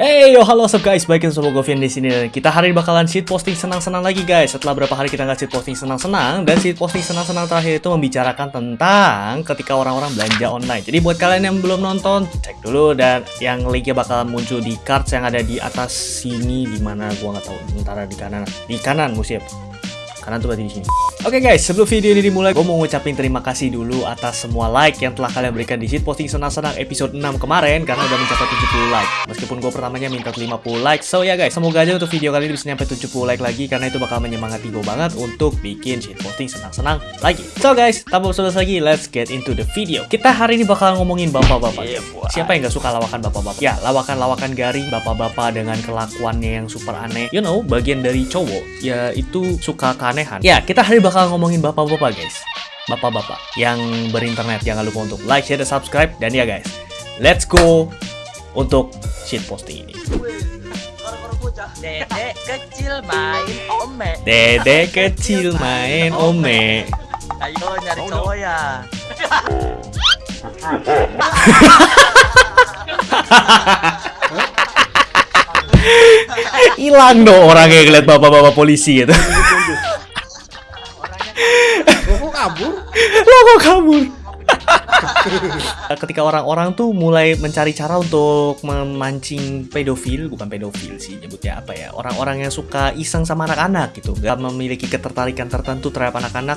Hey yo halo up guys, baikin sama Govian di sini kita hari ini bakalan shit posting senang-senang lagi guys. Setelah berapa hari kita nggak shit posting senang-senang dan shit posting senang-senang terakhir itu membicarakan tentang ketika orang-orang belanja online. Jadi buat kalian yang belum nonton, cek dulu dan yang linknya bakalan muncul di cards yang ada di atas sini di mana gua nggak tahu, antara di kanan, di kanan musim. Kanan tuh berarti di sini. Oke okay guys, sebelum video ini dimulai, gue mau ngucapin terima kasih dulu atas semua like yang telah kalian berikan di shit posting senang-senang episode 6 kemarin karena udah mencapai 70 like. Meskipun gue pertamanya minta 50 like, so ya guys, semoga aja untuk video kali ini bisa nyampe 70 like lagi karena itu bakal menyemangati gue banget untuk bikin shit posting senang-senang lagi. So guys, tanpa basa lagi, let's get into the video. Kita hari ini bakal ngomongin bapak-bapak. Yeah, Siapa yang gak suka lawakan bapak-bapak? Ya, lawakan-lawakan garing bapak-bapak dengan kelakuannya yang super aneh. You know, bagian dari cowok, ya itu suka keanehan. Ya, kita hari bakal ngomongin bapak-bapak guys. Bapak-bapak yang berinternet Jangan lupa untuk like, share, dan subscribe. Dan ya guys, let's go untuk shit posting ini. Dedek kecil main ome. Dedek kecil main ome. Ayo nyari cowok ya. Hilang dong orangnya ngeliat bapak-bapak polisi gitu kabur? Lo kok kabur? Ketika orang-orang tuh mulai mencari cara untuk memancing pedofil, bukan pedofil sih nyebutnya apa ya, orang-orang yang suka iseng sama anak-anak gitu, gak memiliki ketertarikan tertentu terhadap anak-anak.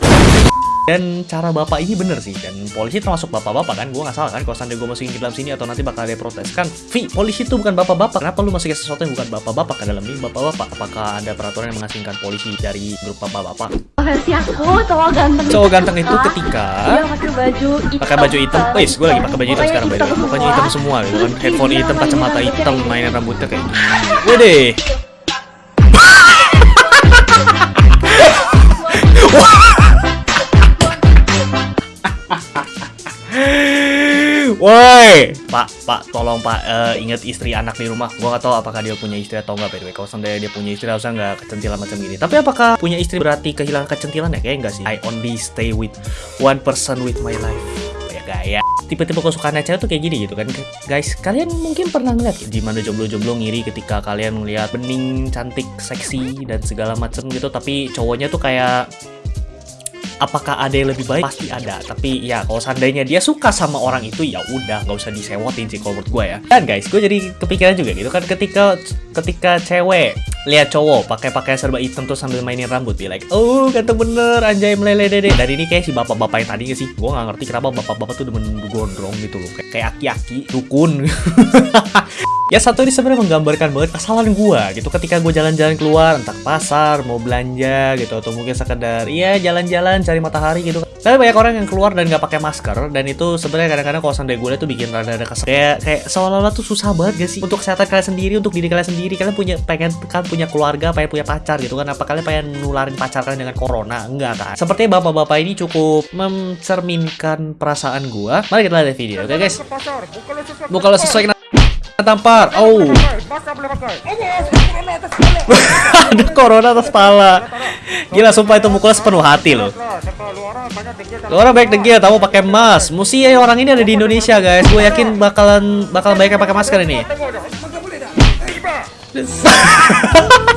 Dan cara bapak ini bener sih, dan polisi termasuk bapak-bapak kan, gue gak salah kan kalau seandainya gue masukin ke dalam sini atau nanti bakal ada protes kan, Vi, polisi itu bukan bapak-bapak, kenapa lu masukin sesuatu yang bukan bapak-bapak ke dalam ini bapak-bapak? Apakah ada peraturan yang mengasingkan polisi dari grup bapak-bapak? versi aku cowok ganteng Cowok ganteng itu ketika dia pakai baju hitam pakai baju hitam. Gue lagi pakai baju hitam sekarang way. Pokoknya hitam semua gitu kan. Headphone hitam, kacamata hitam, mainan rambutnya kayak gini. Wede. Woi, Pak, Pak, tolong Pak uh, ingat istri anak di rumah. Gua nggak tahu apakah dia punya istri atau enggak by the way. Kalau seandainya dia punya istri harusnya nggak kecentilan macam gini. Tapi apakah punya istri berarti kehilangan kecentilan ya? Kayaknya enggak sih. I only stay with one person with my life. Oh, ya gaya. Tipe-tipe kesukaan cewek tuh kayak gini gitu kan. Guys, kalian mungkin pernah ngeliat di mana jomblo-jomblo ngiri ketika kalian ngeliat bening, cantik, seksi dan segala macam gitu. Tapi cowoknya tuh kayak apakah ada yang lebih baik? Pasti ada tapi ya kalau seandainya dia suka sama orang itu ya udah nggak usah disewotin sih kalau gue ya. Dan guys gue jadi kepikiran juga gitu kan ketika ketika cewek lihat cowok pakai pakai serba hitam tuh sambil mainin rambut be like oh ganteng bener anjay meleleh dede. Dari ini kayak si bapak-bapak yang tadi sih gue nggak ngerti kenapa bapak-bapak tuh demen gondrong gitu loh kayak aki-aki dukun Ya satu ini sebenarnya menggambarkan banget kesalahan gue gitu ketika gue jalan-jalan keluar entah ke pasar mau belanja gitu atau mungkin sekedar iya jalan-jalan cari matahari gitu. Tapi banyak orang yang keluar dan nggak pakai masker dan itu sebenarnya kadang-kadang kalau sampai gue tuh bikin rada-rada kesel. Kayak kayak seolah-olah tuh susah banget gak sih untuk kesehatan kalian sendiri untuk diri kalian sendiri kalian punya pengen kan punya keluarga pengen punya pacar gitu kan apa kalian pengen nularin pacar kalian dengan corona enggak kan? Sepertinya bapak-bapak ini cukup mencerminkan perasaan gue. Mari kita lihat video, oke okay, guys? Bukan sesuai tampar. Oh. Ada corona atas pala. Gila sumpah itu mukulnya sepenuh hati loh. Orang baik degil tahu pakai emas. Musi ya orang ini ada di Indonesia guys. Gue yakin bakalan bakalan banyak pakai masker ini.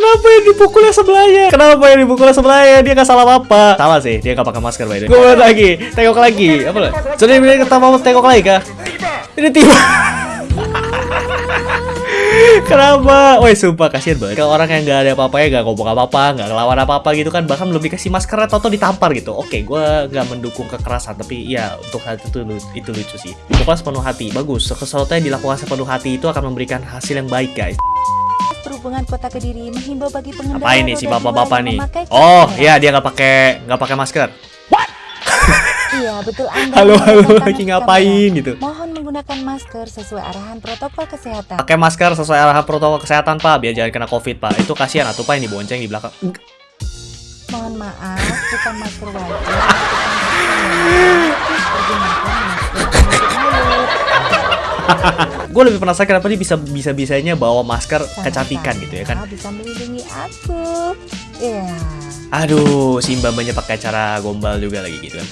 Kenapa yang dipukulnya sebelahnya? Kenapa yang dipukulnya sebelahnya? Dia gak salah apa? Salah sih, dia gak pakai masker by the way. Gue lagi, tengok lagi. Apa lah? Sudah bilang kita mau tengok lagi kah? Ini tiba. Kenapa? Woi sumpah kasihan banget Kalau orang yang gak ada apa-apanya Gak ngomong apa-apa Gak ngelawan apa-apa gitu kan Bahkan belum dikasih masker Atau ditampar gitu Oke gue gak mendukung kekerasan Tapi ya untuk hal itu itu lucu sih Pokoknya sepenuh hati Bagus Sesuatu yang dilakukan sepenuh hati Itu akan memberikan hasil yang baik guys Perhubungan Kota Kediri menghimbau bagi pengendara Apa ini si bapak-bapak nih? Oh, iya dia nggak pakai nggak pakai masker. Iya, betul Anda. Halo, halo, lagi ngapain gitu? Mohon menggunakan masker sesuai arahan protokol kesehatan. Pakai masker sesuai arahan protokol kesehatan, Pak, biar jangan kena Covid, Pak. Itu kasihan atuh Pak yang dibonceng di belakang. Mohon maaf, bukan masker wajib. gue lebih penasaran kenapa dia bisa bisa bisanya bawa masker kecantikan gitu ya kan? Bisa melindungi aku. Ya Aduh, si mbak-mbaknya pakai cara gombal juga lagi gitu kan.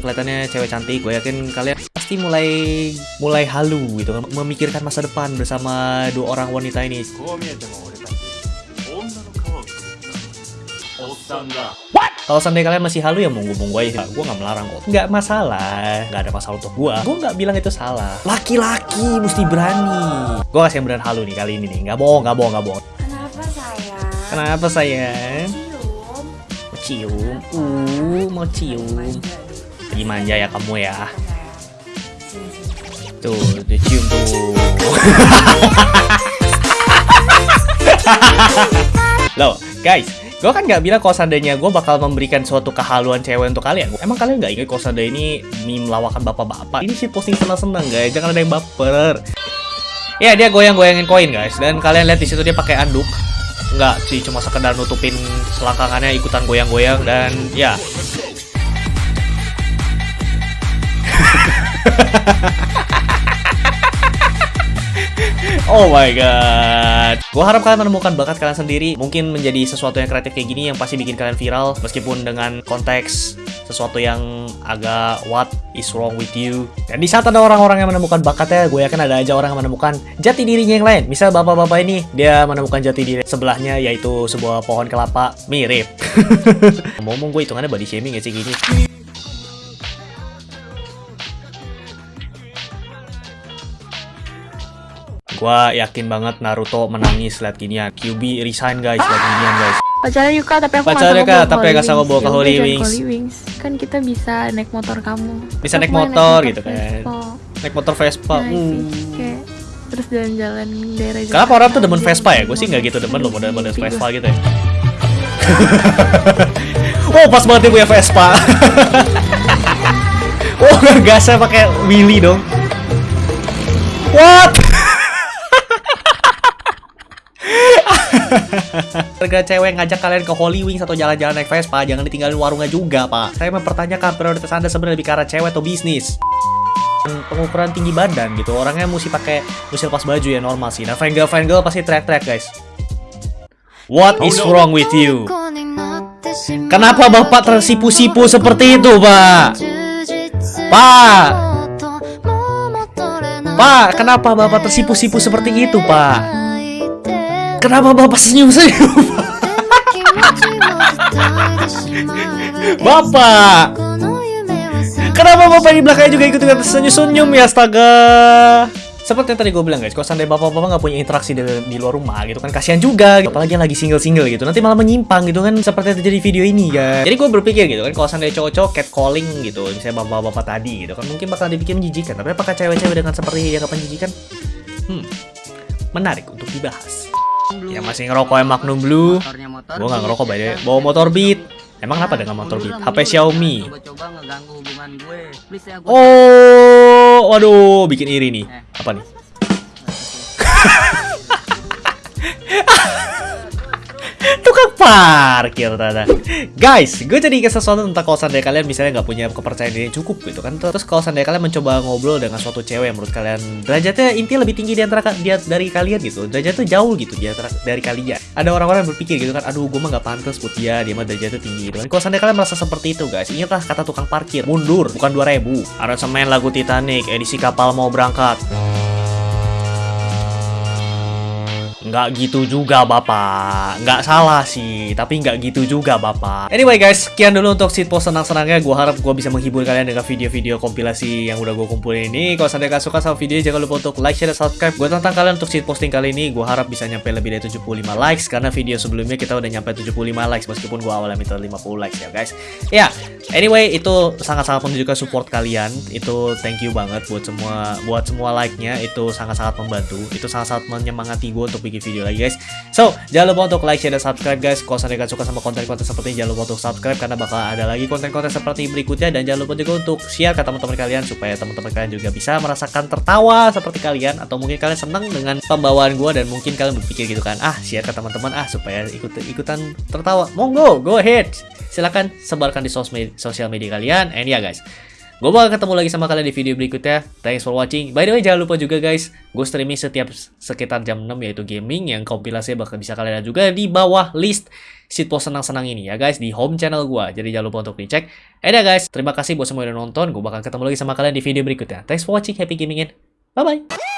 Kelihatannya cewek cantik, gue yakin kalian pasti mulai mulai halu gitu kan, memikirkan masa depan bersama dua orang wanita ini. Kalau seandainya kalian masih halu ya monggo-monggo aja. Gue nggak melarang kok. Nggak masalah. Nggak ada masalah untuk gue. Gue nggak bilang itu salah. Laki-laki mesti berani. Gue kasih yang beneran halu nih kali ini nih. Nggak bohong, nggak bohong, nggak bohong. Kenapa sayang? Kenapa sayang? Cium. Mau cium. Uh, mau cium. Lagi manja ya kamu ya. Tuh, dicium tuh. Loh, guys, gue kan nggak bilang kalau seandainya gue bakal memberikan suatu kehaluan cewek untuk kalian. Emang kalian nggak ingat kalau seandainya ini meme lawakan bapak-bapak? Ini sih posting senang-senang guys, jangan ada yang baper. Ya dia goyang-goyangin koin guys, dan kalian lihat di situ dia pakai anduk. Nggak sih, cuma sekedar nutupin selangkangannya ikutan goyang-goyang dan ya. Oh my god. Gua harap kalian menemukan bakat kalian sendiri. Mungkin menjadi sesuatu yang kreatif kayak gini yang pasti bikin kalian viral. Meskipun dengan konteks sesuatu yang agak what is wrong with you. Dan di saat ada orang-orang yang menemukan bakatnya, gue yakin ada aja orang yang menemukan jati dirinya yang lain. Misal bapak-bapak ini, dia menemukan jati diri sebelahnya yaitu sebuah pohon kelapa mirip. Ngomong gue hitungannya body shaming gak sih gini? Gua yakin banget Naruto menangis liat ginian. QB resign guys liat ginian guys. Pacaran yuk kak, tapi aku Pacaran nggak yuk, sanggup Kak, bawa tapi sanggup bawa ke Holy Wings. Holy Wings. Kan kita bisa naik motor kamu. Bisa Aku naik mau motor gitu kan. Naik motor Vespa. Nah, uh. kayak terus jalan-jalan daerah Kenapa orang tuh demen. Vespa ya? Gue sih nggak gitu demen loh model-model Vespa gitu ya. oh pas banget dia punya Vespa. oh gasnya pakai Willy dong. What? Harga cewek ngajak kalian ke Holy Wings atau jalan-jalan naik Vespa, jangan ditinggalin warungnya juga, Pak. Saya mempertanyakan prioritas Anda sebenarnya lebih ke arah cewek atau bisnis. Pengukuran tinggi badan gitu, orangnya mesti pakai mesti lepas baju ya normal sih. Nah, fangirl fangirl pasti teriak-teriak, guys. What is wrong with you? Kenapa Bapak tersipu-sipu seperti itu, Pak? Pak, Pak, kenapa Bapak tersipu-sipu seperti itu, Pak? Kenapa Bapak senyum-senyum? Bapak, kenapa Bapak di belakangnya juga ikut-ikutan senyum-senyum ya, astaga? seperti yang tadi gue bilang guys, kalau seandainya bapak-bapak nggak punya interaksi di, di luar rumah gitu kan, kasihan juga. gitu. Apalagi yang lagi single-single gitu, nanti malah menyimpang gitu kan, seperti yang terjadi di video ini guys. Jadi gue berpikir gitu kan, kalau seandainya cowok-cowok catcalling gitu, misalnya bapak-bapak tadi gitu kan, mungkin bakal dibikin menjijikan. Tapi apakah cewek-cewek dengan seperti yang akan menjijikan? Hmm, menarik untuk dibahas. Ya masih ngerokok yang Magnum Blue. Gue nggak ngerokok ya by the way. kan? Bawa motor Beat. Emang kenapa dengan motor Beat? HP Xiaomi. Please ya. Oh, waduh, bikin iri nih. Eh. Apa nih? Tukang parkir ternyata Guys, gue jadi ingat sesuatu tentang kalau seandainya kalian. Misalnya nggak punya kepercayaan diri cukup gitu kan. Terus kalau seandainya kalian mencoba ngobrol dengan suatu cewek yang menurut kalian derajatnya intinya lebih tinggi di antara ka- dia dari kalian gitu. Derajatnya jauh gitu di antara dari kalian. Ada orang-orang yang berpikir gitu kan Aduh, gue mah nggak pantas buat dia, dia mah derajatnya tinggi gitu kan. Kalau seandainya kalian merasa seperti itu guys. Ingatlah kata tukang parkir, mundur, bukan 2000 Aransemen lagu Titanic, edisi kapal mau berangkat Nggak gitu juga bapak. Nggak salah sih Tapi nggak gitu juga bapak. Anyway guys Sekian dulu untuk shitpost senang-senangnya Gue harap gue bisa menghibur kalian Dengan video-video kompilasi Yang udah gue kumpulin ini. Kalau sampai kalian suka sama video Jangan lupa untuk like, share, dan subscribe. Gue tantang kalian untuk shitposting kali ini Gue harap bisa nyampe lebih dari 75 likes. Karena video sebelumnya kita udah nyampe 75 likes Meskipun gue awalnya minta 50 likes ya guys. Ya Anyway itu sangat-sangat menunjukkan support kalian. Itu thank you banget buat semua Buat semua like-nya. Itu sangat-sangat membantu. Itu sangat-sangat menyemangati gue untuk bikin video lagi guys. So, jangan lupa untuk like, share, dan subscribe guys. Kalau kalian suka sama konten-konten seperti ini Jangan lupa untuk subscribe Karena bakal ada lagi konten-konten seperti berikutnya. Dan jangan lupa juga untuk share ke teman-teman kalian Supaya teman-teman kalian juga bisa merasakan tertawa seperti kalian Atau mungkin kalian senang dengan pembawaan gue Dan mungkin kalian berpikir gitu kan. Ah, share ke teman-teman Ah, supaya ikut-ikutan tertawa. Monggo, go ahead. Silahkan sebarkan di sosial media kalian. And ya guys Gue bakal ketemu lagi sama kalian di video berikutnya. Thanks for watching. By the way, jangan lupa juga guys, gue streaming setiap sekitar jam 6 yaitu gaming yang kompilasinya bakal bisa kalian lihat juga di bawah list shitpost senang-senang ini ya guys di home channel gue. Jadi jangan lupa untuk dicek. Eh dah guys, terima kasih buat semua yang udah nonton. Gue bakal ketemu lagi sama kalian di video berikutnya. Thanks for watching, happy gaming and bye-bye.